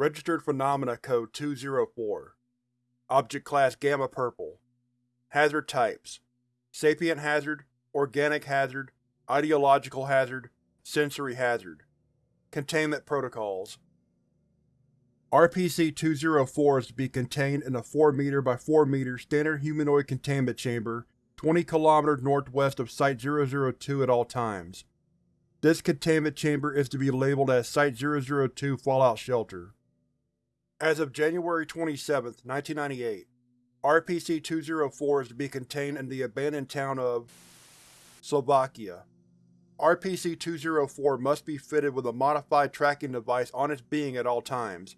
Registered Phenomena Code 204 Object Class Gamma Purple. Hazard Types. Sapient Hazard Organic Hazard Ideological Hazard Sensory Hazard. Containment Protocols. RPC-204 is to be contained in a 4 m by 4 m standard humanoid containment chamber 20 km northwest of Site-002 at all times. This containment chamber is to be labeled as Site-002 Fallout Shelter. As of January 27, 1998, RPC-204 is to be contained in the abandoned town of Slovakia. RPC-204 must be fitted with a modified tracking device on its being at all times,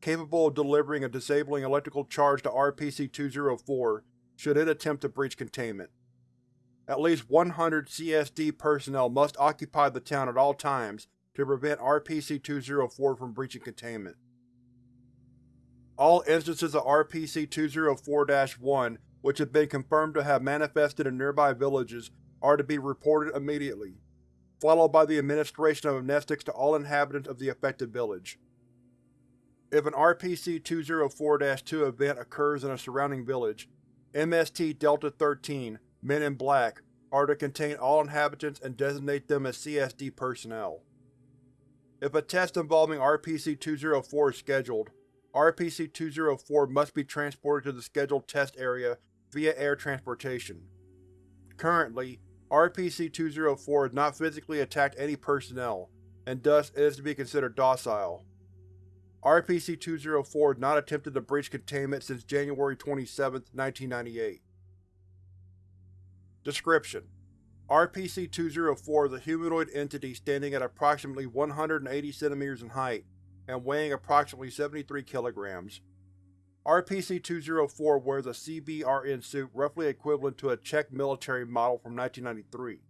capable of delivering a disabling electrical charge to RPC-204 should it attempt to breach containment. At least 100 CSD personnel must occupy the town at all times to prevent RPC-204 from breaching containment. All instances of RPC-204-1 which have been confirmed to have manifested in nearby villages are to be reported immediately, followed by the administration of amnestics to all inhabitants of the affected village. If an RPC-204-2 event occurs in a surrounding village, MST Delta-13 Men in Black are to contain all inhabitants and designate them as CSD personnel. If a test involving RPC-204 is scheduled, RPC-204 must be transported to the scheduled test area via air transportation. Currently, RPC-204 has not physically attacked any personnel, and thus it is to be considered docile. RPC-204 has not attempted to breach containment since January 27, 1998. Description: RPC-204 is a humanoid entity standing at approximately 180 cm in height and weighing approximately 73 kilograms. RPC-204 wears a CBRN suit roughly equivalent to a Czech military model from 1993,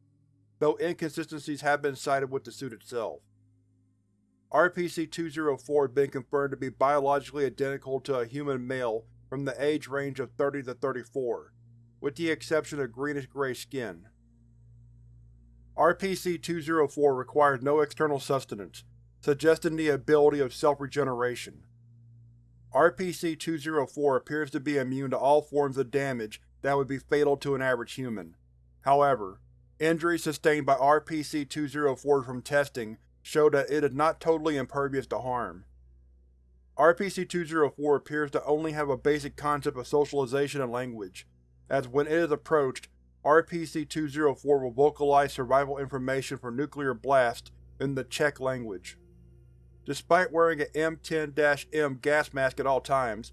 though inconsistencies have been cited with the suit itself. RPC-204 has been confirmed to be biologically identical to a human male from the age range of 30 to 34, with the exception of greenish-gray skin. RPC-204 requires no external sustenance, suggesting the ability of self-regeneration. RPC-204 appears to be immune to all forms of damage that would be fatal to an average human. However, injuries sustained by RPC-204 from testing show that it is not totally impervious to harm. RPC-204 appears to only have a basic concept of socialization and language, as when it is approached, RPC-204 will vocalize survival information for nuclear blast in the Czech language. Despite wearing an M10-M gas mask at all times,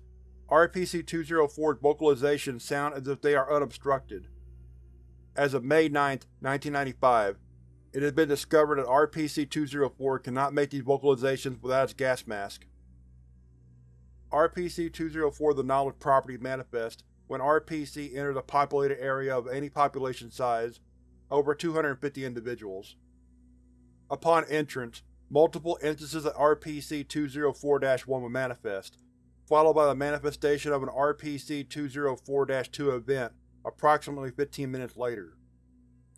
RPC-204's vocalizations sound as if they are unobstructed. As of May 9, 1995, it has been discovered that RPC-204 cannot make these vocalizations without its gas mask. RPC-204 The Knowledge Property manifest when RPC enters a populated area of any population size, over 250 individuals. Upon entrance, multiple instances of RPC-204-1 will manifest, followed by the manifestation of an RPC-204-2 event approximately 15 minutes later.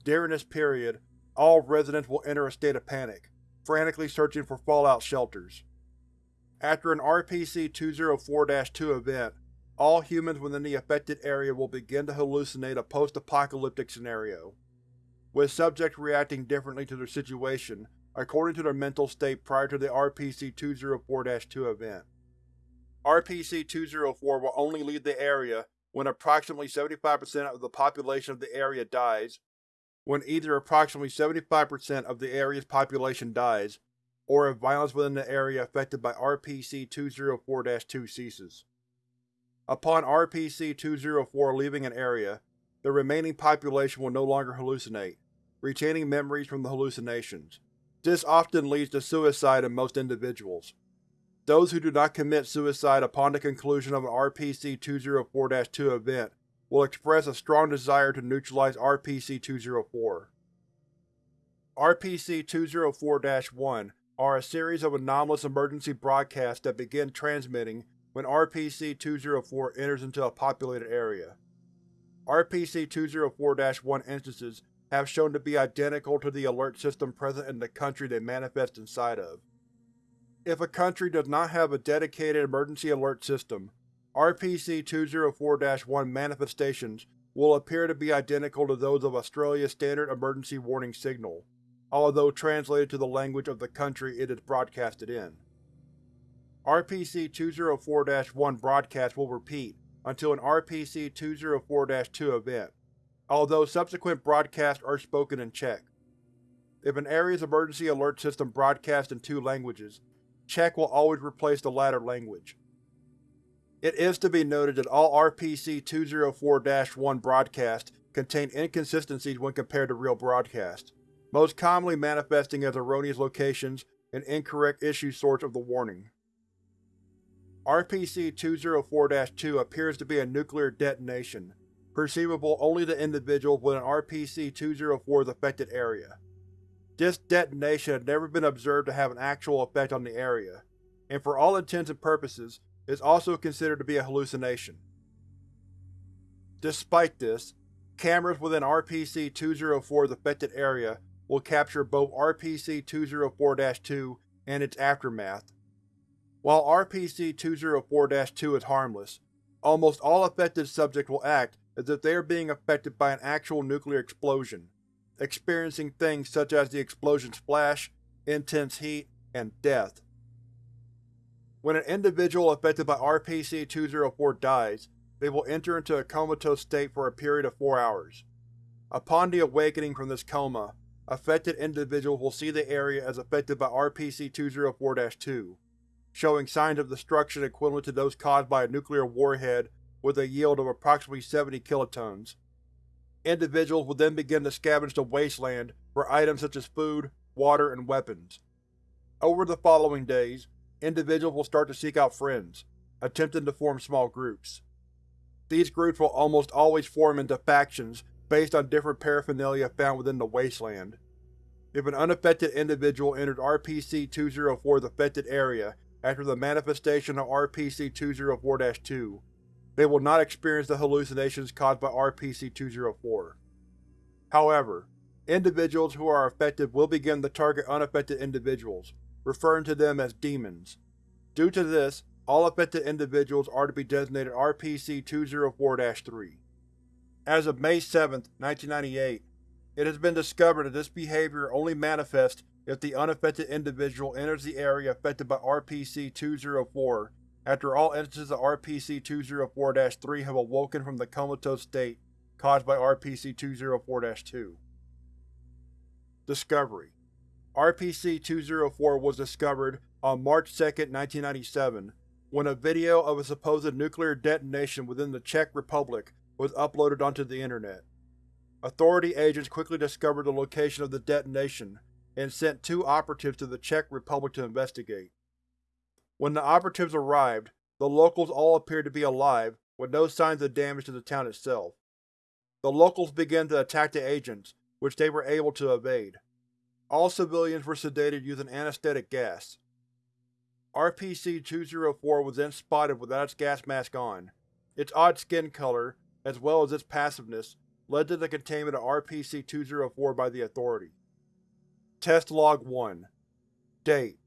During this period, all residents will enter a state of panic, frantically searching for fallout shelters. After an RPC-204-2 event, all humans within the affected area will begin to hallucinate a post-apocalyptic scenario, with subjects reacting differently to their situation according to their mental state prior to the RPC-204-2 event. RPC-204 will only leave the area when approximately 75% of the population of the area dies, when either approximately 75% of the area's population dies, or if violence within the area affected by RPC-204-2 ceases. Upon RPC-204 leaving an area, the remaining population will no longer hallucinate, retaining memories from the hallucinations. This often leads to suicide in most individuals. Those who do not commit suicide upon the conclusion of an RPC-204-2 event will express a strong desire to neutralize RPC-204. RPC-204-1 are a series of anomalous emergency broadcasts that begin transmitting when RPC-204 enters into a populated area. RPC-204-1 instances have shown to be identical to the alert system present in the country they manifest inside of. If a country does not have a dedicated emergency alert system, RPC-204-1 manifestations will appear to be identical to those of Australia's standard emergency warning signal, although translated to the language of the country it is broadcasted in. RPC-204-1 broadcast will repeat until an RPC-204-2 event, although subsequent broadcasts are spoken in Czech. If an area's emergency alert system broadcasts in two languages, Czech will always replace the latter language. It is to be noted that all RPC-204-1 broadcasts contain inconsistencies when compared to real broadcasts, most commonly manifesting as erroneous locations and incorrect issue source of the warning. RPC-204-2 appears to be a nuclear detonation, perceivable only to individuals within RPC-204's affected area. This detonation had never been observed to have an actual effect on the area, and for all intents and purposes is also considered to be a hallucination. Despite this, cameras within RPC-204's affected area will capture both RPC-204-2 and its aftermath. While RPC-204-2 is harmless, almost all affected subjects will act as if they are being affected by an actual nuclear explosion, experiencing things such as the explosion's flash, intense heat, and death. When an individual affected by RPC-204 dies, they will enter into a comatose state for a period of four hours. Upon the awakening from this coma, affected individuals will see the area as affected by RPC-204-2, showing signs of destruction equivalent to those caused by a nuclear warhead with a yield of approximately 70 kilotons. Individuals will then begin to scavenge the wasteland for items such as food, water, and weapons. Over the following days, individuals will start to seek out friends, attempting to form small groups. These groups will almost always form into factions based on different paraphernalia found within the wasteland. If an unaffected individual enters RPC-204's affected area after the manifestation of RPC-204-2, they will not experience the hallucinations caused by RPC-204. However, individuals who are affected will begin to target unaffected individuals, referring to them as demons. Due to this, all affected individuals are to be designated RPC-204-3. As of May 7, 1998, it has been discovered that this behavior only manifests if the unaffected individual enters the area affected by RPC-204 after all instances of RPC-204-3 have awoken from the comatose state caused by RPC-204-2. Discovery RPC-204 was discovered on March 2, 1997, when a video of a supposed nuclear detonation within the Czech Republic was uploaded onto the Internet. Authority agents quickly discovered the location of the detonation and sent two operatives to the Czech Republic to investigate. When the operatives arrived, the locals all appeared to be alive, with no signs of damage to the town itself. The locals began to attack the agents, which they were able to evade. All civilians were sedated using anesthetic gas. RPC-204 was then spotted without its gas mask on. Its odd skin color, as well as its passiveness, led to the containment of RPC-204 by the Authority. Test Log 1 Date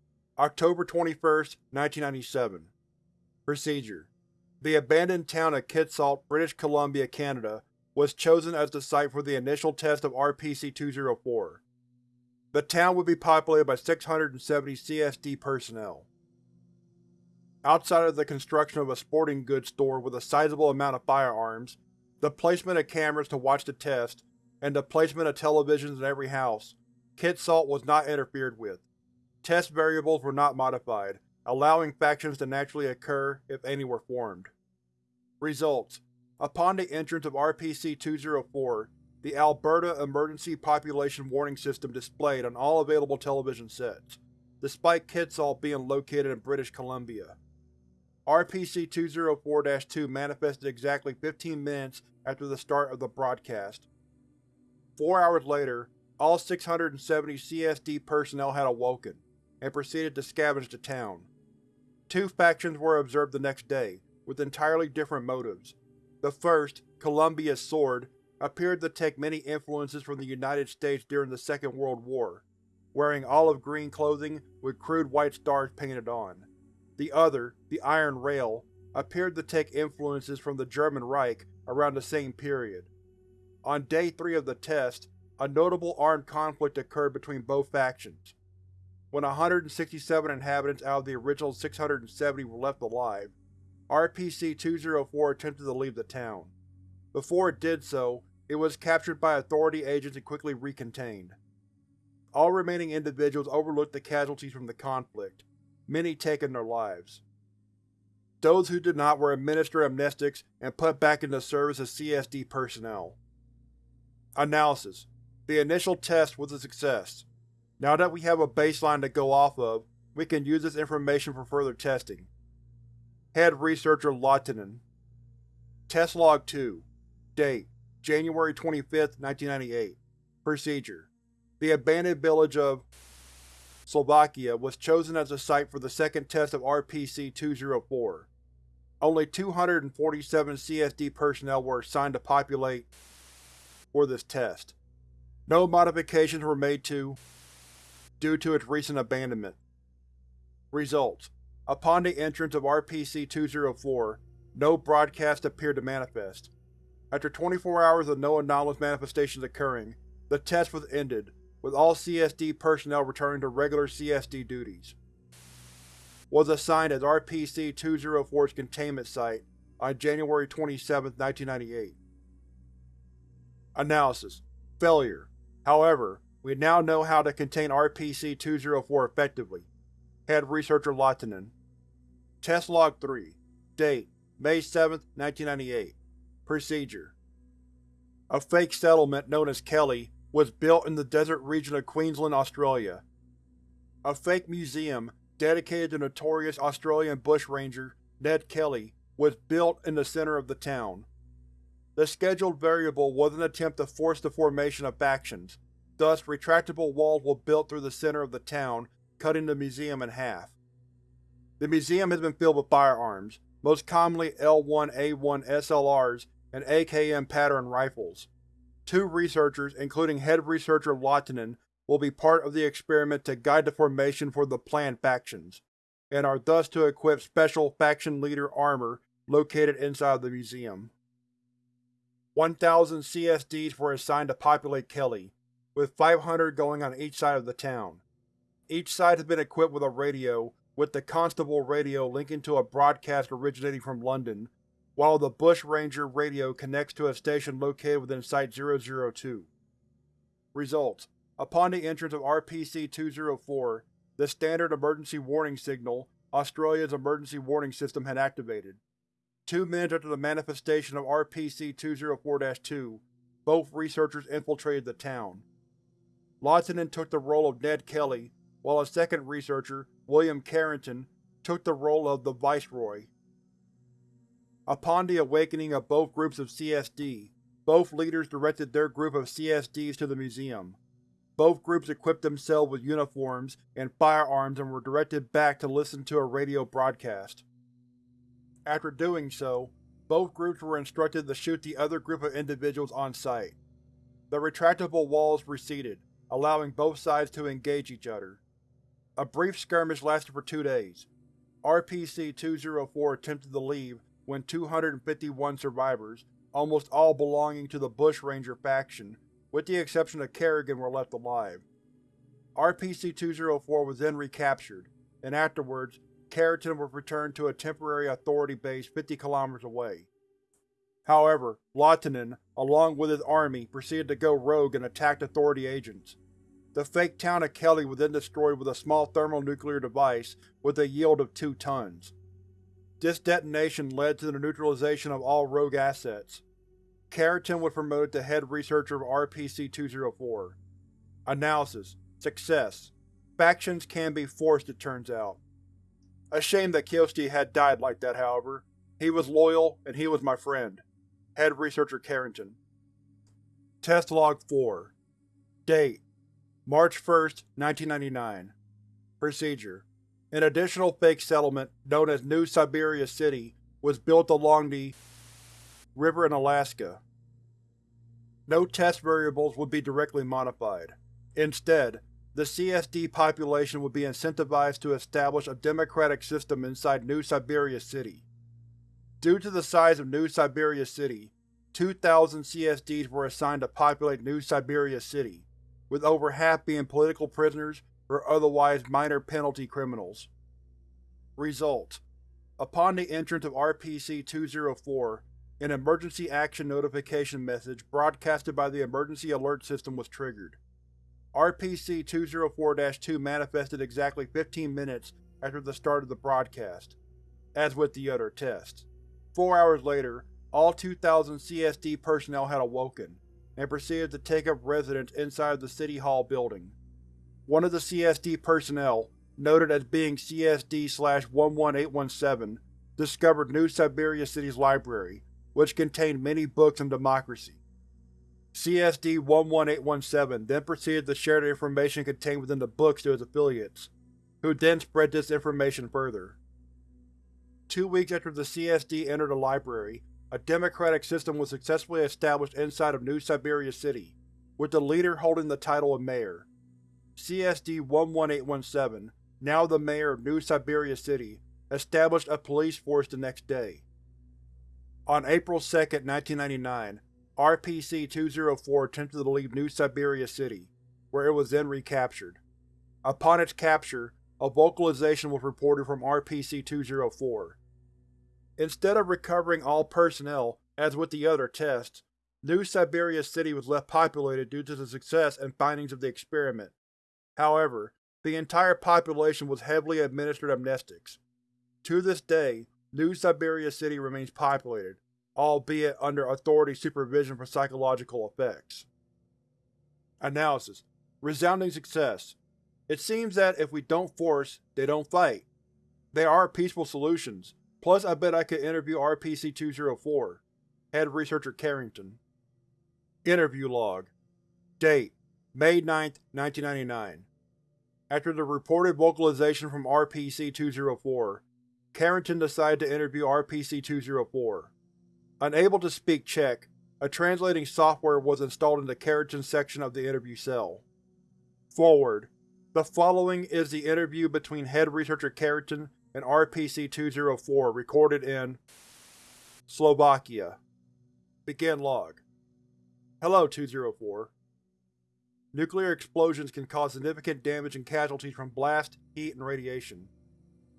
October 21, 1997 Procedure The abandoned town of Kitsault, British Columbia, Canada was chosen as the site for the initial test of RPC-204. The town would be populated by 670 CSD personnel. Outside of the construction of a sporting goods store with a sizable amount of firearms, the placement of cameras to watch the test, and the placement of televisions in every house, Kitsault was not interfered with. Test variables were not modified, allowing factions to naturally occur if any were formed. Results: Upon the entrance of RPC-204, the Alberta Emergency Population Warning System displayed on all available television sets, despite Kitsault being located in British Columbia. RPC-204-2 manifested exactly 15 minutes after the start of the broadcast. Four hours later, all 670 CSD personnel had awoken, and proceeded to scavenge the town. Two factions were observed the next day, with entirely different motives. The first, Columbia's Sword, appeared to take many influences from the United States during the Second World War. wearing olive green clothing with crude white stars painted on. The other, the Iron Rail, appeared to take influences from the German Reich around the same period. On day 3 of the test, a notable armed conflict occurred between both factions. When 167 inhabitants out of the original 670 were left alive, RPC-204 attempted to leave the town. Before it did so, it was captured by Authority agents and quickly recontained. All remaining individuals overlooked the casualties from the conflict, many taking their lives. Those who did not were administered amnestics and put back into service as CSD personnel. Analysis: The initial test was a success. Now that we have a baseline to go off of, we can use this information for further testing. Head Researcher Lahtinen Test Log 2 Date: January 25, 1998 Procedure The abandoned village of Slovakia was chosen as the site for the second test of RPC-204. Only 247 CSD personnel were assigned to populate for this test. No modifications were made to due to its recent abandonment. Results: Upon the entrance of RPC-204, no broadcast appeared to manifest. After 24 hours of no anomalous manifestations occurring, the test was ended, with all CSD personnel returning to regular CSD duties. Was assigned as RPC-204's containment site on January 27, 1998. Analysis: Failure. However, we now know how to contain RPC-204 effectively. Head Researcher Lahtinen Test Log 3 Date: May 7, 1998 Procedure A fake settlement known as Kelly was built in the desert region of Queensland, Australia. A fake museum dedicated to notorious Australian bushranger Ned Kelly was built in the center of the town. The scheduled variable was an attempt to force the formation of factions, thus retractable walls were built through the center of the town, cutting the museum in half. The museum has been filled with firearms, most commonly L1A1 SLRs and AKM pattern rifles. Two researchers, including head researcher Lahtinen, will be part of the experiment to guide the formation for the planned factions, and are thus to equip special faction leader armor located inside the museum. 1,000 CSDs were assigned to populate Kelly, with 500 going on each side of the town. Each side has been equipped with a radio, with the Constable radio linking to a broadcast originating from London, while the Bushranger radio connects to a station located within Site-002. Results: Upon the entrance of RPC-204, the Standard Emergency Warning Signal, Australia's emergency warning system, had activated. Two minutes after the manifestation of RPC-204-2, both researchers infiltrated the town. Lahtinen took the role of Ned Kelly, while a second researcher, William Carrington, took the role of the Viceroy. Upon the awakening of both groups of CSD, both leaders directed their group of CSDs to the museum. Both groups equipped themselves with uniforms and firearms and were directed back to listen to a radio broadcast. After doing so, both groups were instructed to shoot the other group of individuals on site. The retractable walls receded, allowing both sides to engage each other. A brief skirmish lasted for two days. RPC-204 attempted to leave when 251 survivors, almost all belonging to the Bushranger faction, with the exception of Carrington were left alive. RPC-204 was then recaptured, and afterwards, Carrington was returned to a temporary Authority base 50 km away. However, Lahtinen, along with his army, proceeded to go rogue and attacked Authority agents. The fake town of Kelly was then destroyed with a small thermonuclear device with a yield of 2 tons. This detonation led to the neutralization of all rogue assets. Carrington was promoted to head researcher of RPC-204. Analysis: Success. Factions can be forced, it turns out. A shame that Kiyoshi had died like that, however. He was loyal, and he was my friend. Head Researcher Carrington. Test Log 4 Date: March 1, 1999 Procedure an additional fake settlement, known as New Siberia City, was built along the river in Alaska. No test variables would be directly modified. Instead, the CSD population would be incentivized to establish a democratic system inside New Siberia City. Due to the size of New Siberia City, 2,000 CSDs were assigned to populate New Siberia City, with over half being political prisoners or otherwise minor penalty criminals. Result: Upon the entrance of RPC-204, an emergency action notification message broadcasted by the emergency alert system was triggered. RPC-204-2 manifested exactly 15 minutes after the start of the broadcast, as with the other tests. Four hours later, all 2,000 CSD personnel had awoken, and proceeded to take up residence inside the City Hall building. One of the CSD personnel, noted as being CSD-11817, discovered New Siberia City's library, which contained many books on democracy. CSD-11817 then proceeded to share the information contained within the books to his affiliates, who then spread this information further. Two weeks after the CSD entered the library, a democratic system was successfully established inside of New Siberia City, with the leader holding the title of Mayor. CSD-11817, now the Mayor of New Siberia City, established a police force the next day. On April 2, 1999, RPC-204 attempted to leave New Siberia City, where it was then recaptured. Upon its capture, a vocalization was reported from RPC-204. Instead of recovering all personnel, as with the other tests, New Siberia City was left populated due to the success and findings of the experiment. However, the entire population was heavily administered amnestics. To this day, New Siberia City remains populated, albeit under authority supervision for psychological effects. Analysis: Resounding success. It seems that if we don't force, they don't fight. They are peaceful solutions, Plus, I bet I could interview RPC-204. Head Researcher Carrington. Interview Log Date: May 9, 1999 After the reported vocalization from RPC-204, Carrington decided to interview RPC-204. Unable to speak Czech, a translating software was installed in the Carrington section of the interview cell. Forward. The following is the interview between Head Researcher Carrington and RPC-204 recorded in Slovakia. Begin log. Hello, 204. Nuclear explosions can cause significant damage and casualties from blast, heat, and radiation.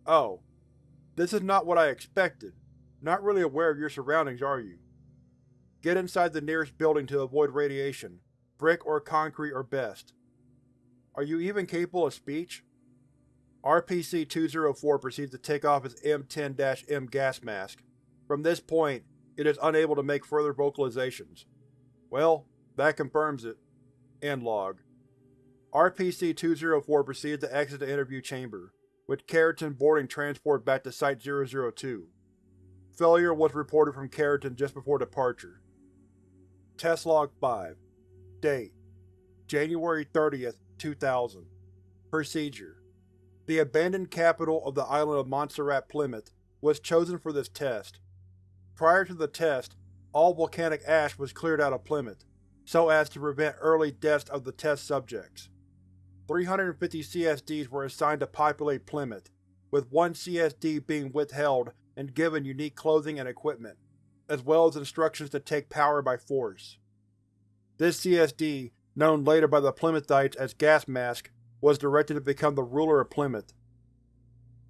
Oh. This is not what I expected. Not really aware of your surroundings, are you? Get inside the nearest building to avoid radiation. Brick or concrete are best. Are you even capable of speech? RPC-204 proceeds to take off its M10-M gas mask. From this point, it is unable to make further vocalizations. Well, that confirms it. End log. RPC-204 proceeds to exit the interview chamber, with Carrington boarding transport back to Site-002. Failure was reported from Carrington just before departure. Test Log 5 Date January 30th, 2000 Procedure the abandoned capital of the island of Montserrat Plymouth was chosen for this test. Prior to the test, all volcanic ash was cleared out of Plymouth, so as to prevent early deaths of the test subjects. 350 CSDs were assigned to populate Plymouth, with one CSD being withheld and given unique clothing and equipment, as well as instructions to take power by force. This CSD, known later by the Plymouthites as Gas Mask, was directed to become the ruler of Plymouth.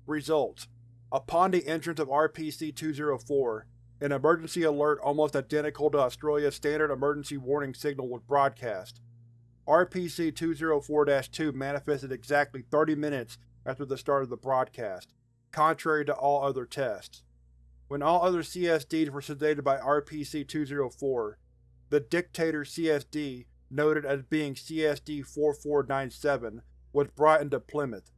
Results: Upon the entrance of RPC-204, an emergency alert almost identical to Australia's standard emergency warning signal was broadcast. RPC-204-2 manifested exactly 30 minutes after the start of the broadcast, contrary to all other tests. When all other CSDs were sedated by RPC-204, the Dictator CSD, noted as being CSD-4497, was brought into Plymouth.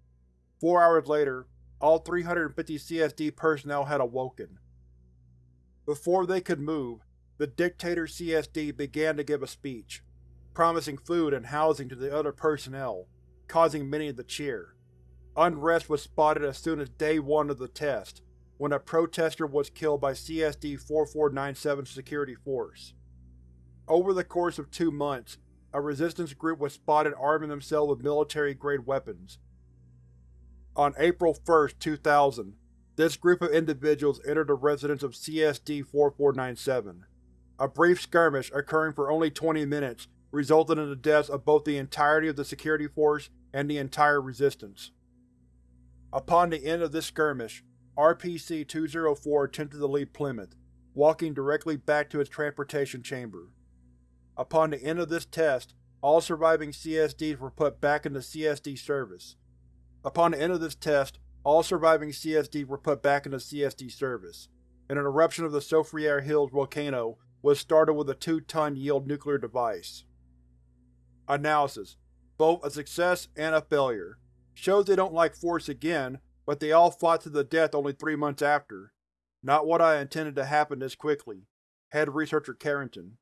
Four hours later, all 350 CSD personnel had awoken. Before they could move, the Dictator CSD began to give a speech, promising food and housing to the other personnel, causing many to cheer. Unrest was spotted as soon as day one of the test, when a protester was killed by CSD-4497 security force. Over the course of two months, a resistance group was spotted arming themselves with military-grade weapons. On April 1, 2000, this group of individuals entered the residence of CSD-4497. A brief skirmish, occurring for only 20 minutes, resulted in the deaths of both the entirety of the security force and the entire resistance. Upon the end of this skirmish, RPC-204 attempted to leave Plymouth, walking directly back to its transportation chamber. Upon the end of this test, all surviving CSDs were put back into CSD service. Upon the end of this test, all surviving CSDs were put back into CSD service, and an eruption of the Soufriere Hills volcano was started with a 2-ton yield nuclear device. Analysis: Both a success and a failure. Shows they don't like Force again, but they all fought to the death only three months after. Not what I intended to happen this quickly. Head Researcher Carrington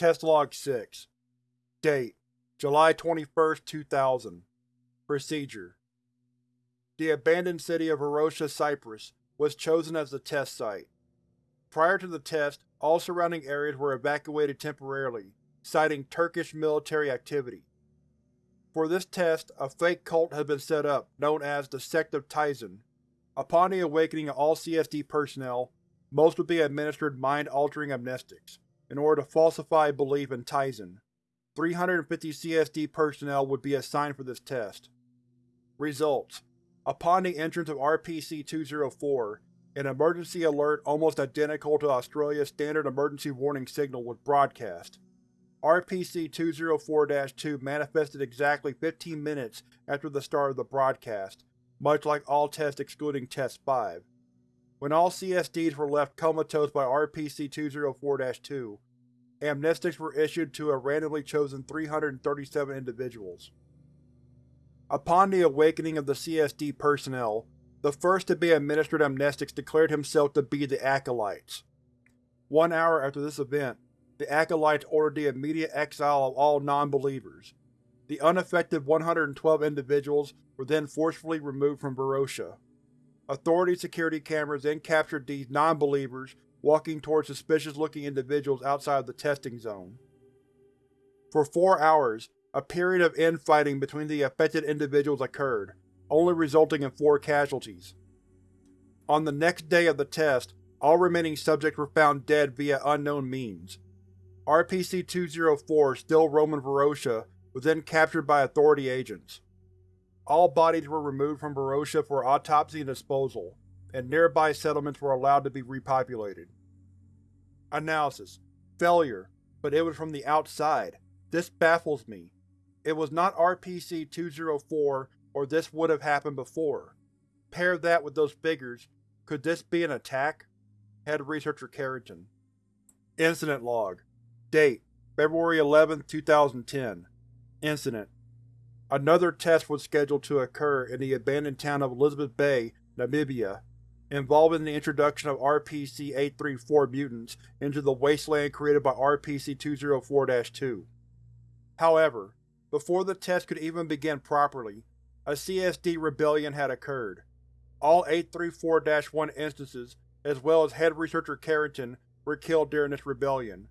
Test Log 6 Date: July 21, 2000 Procedure The abandoned city of Varosha, Cyprus was chosen as the test site. Prior to the test, all surrounding areas were evacuated temporarily, citing Turkish military activity. For this test, a fake cult had been set up, known as the Sect of Tizen. Upon the awakening of all CSD personnel, most would be administered mind-altering amnestics, in order to falsify belief in Tizen. 350 CSD personnel would be assigned for this test. Results: Upon the entrance of RPC-204, an emergency alert almost identical to Australia's standard emergency warning signal was broadcast. RPC-204-2 manifested exactly 15 minutes after the start of the broadcast, much like all tests excluding Test 5. When all CSDs were left comatose by RPC-204-2, amnestics were issued to a randomly chosen 337 individuals. Upon the awakening of the CSD personnel, the first to be administered amnestics declared himself to be the Acolytes. One hour after this event, the Acolytes ordered the immediate exile of all non-believers. The unaffected 112 individuals were then forcefully removed from Varosha. Authority security cameras then captured these non-believers walking towards suspicious-looking individuals outside of the testing zone. For four hours, a period of infighting between the affected individuals occurred, only resulting in four casualties. On the next day of the test, all remaining subjects were found dead via unknown means. RPC-204, still Roman Varosha, was then captured by Authority agents. All bodies were removed from Varosha for autopsy and disposal, and nearby settlements were allowed to be repopulated. Analysis: Failure, but it was from the outside. This baffles me. It was not RPC-204 or this would have happened before. Pair that with those figures, could this be an attack? Head Researcher Carrington Incident Log Date: February 11, 2010 Incident: Another test was scheduled to occur in the abandoned town of Elizabeth Bay, Namibia, involving the introduction of RPC-834 mutants into the wasteland created by RPC-204-2. However, before the test could even begin properly, a CSD rebellion had occurred. All 834-1 instances, as well as Head Researcher Carrington, were killed during this rebellion.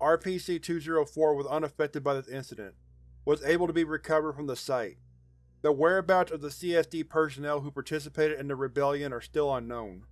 RPC-204 was unaffected by this incident, was able to be recovered from the site. The whereabouts of the CSD personnel who participated in the rebellion are still unknown.